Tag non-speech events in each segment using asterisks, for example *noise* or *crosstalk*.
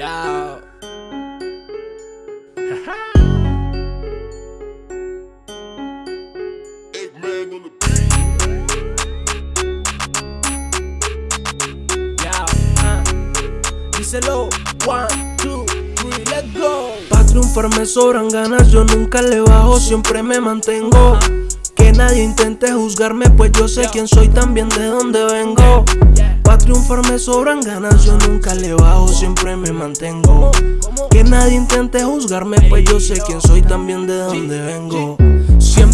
Ya. Ya, ah. Díselo, one, two, three, let's go. Pa' triunfar me sobran ganas, yo nunca le bajo, siempre me mantengo. Que nadie intente juzgarme, pues yo sé quién soy, también de dónde vengo. Pa' triunfar me sobran ganas, yo nunca le bajo, siempre me mantengo. Que nadie intente juzgarme, pues yo sé quién soy, también de dónde vengo.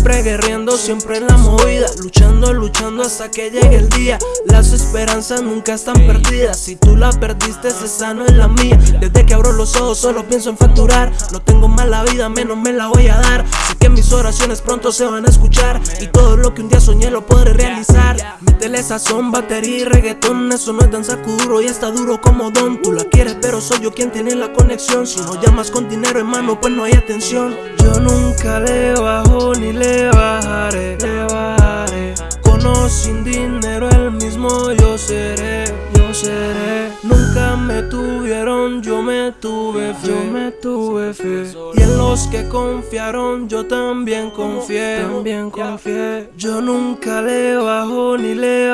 Siempre guerreando, siempre en la movida, luchando, luchando hasta que llegue el día. Las esperanzas nunca están perdidas, si tú la perdiste, esa no es la mía. Desde que abro los ojos solo pienso en facturar, no tengo mala vida, menos me la voy a dar. Sé que mis oraciones pronto se van a escuchar y todo lo que un día soñé lo podré realizar. Métele sazón, batería y reggaetón, eso no es tan duro y está duro como don. Tú la quieres, pero soy yo quien tiene la conexión. Si no llamas con dinero en mano, pues no hay atención. Yo nunca le yo seré, yo seré. Nunca me tuvieron, yo me tuve fe, yo me tuve fe. Y en los que confiaron yo también confié, también confié. Yo nunca le bajo ni le.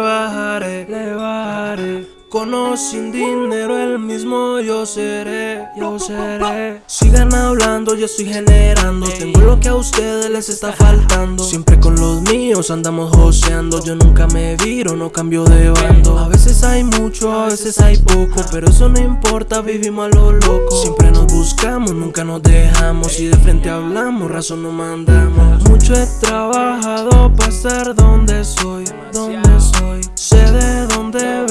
Con sin dinero el mismo yo seré, yo seré. Sigan hablando, yo estoy generando. Tengo lo que a ustedes les está faltando. Siempre con los míos andamos joseando. Yo nunca me viro, no cambio de bando. A veces hay mucho, a veces hay poco. Pero eso no importa, vivimos a lo loco. Siempre nos buscamos, nunca nos dejamos. Y de frente hablamos, razón no mandamos. Mucho he trabajado para estar donde soy, donde soy. Sé de dónde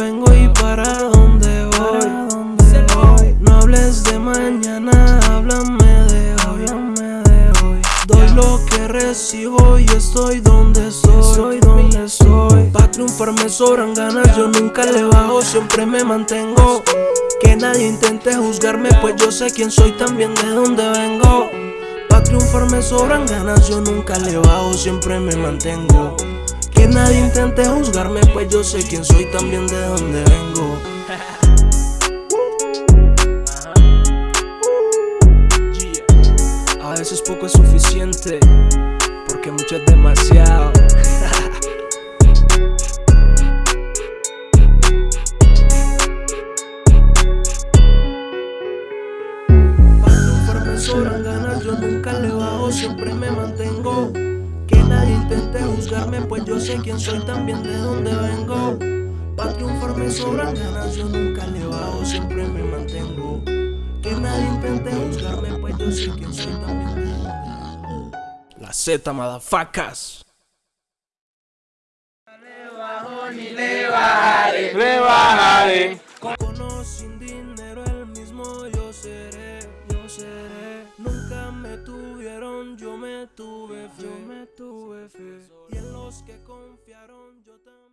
que recibo y estoy donde soy, donde soy. Pa' triunfar me sobran ganas, yo nunca le bajo, siempre me mantengo. Que nadie intente juzgarme, pues yo sé quién soy, también de dónde vengo. Pa' triunfar me sobran ganas, yo nunca le bajo, siempre me mantengo. Que nadie intente juzgarme, pues yo sé quién soy, también de dónde vengo. *laughs* veces poco es suficiente, porque mucho es demasiado. sobran ganas, yo nunca le bajo, siempre me mantengo. Que nadie intente juzgarme, pues yo sé quién soy, también de dónde vengo. Pa' triunfar me sobran ganas, yo nunca le bajo, siempre me mantengo. Que nadie intente juzgarme, pues yo sé quién soy, también. La Z, madafacas. Le bajo ni le bajaré, le bajaré. Con o sin dinero el mismo yo seré, yo seré. Nunca me tuvieron, yo me tuve fe, yo me tuve fe. Y en los que confiaron yo también.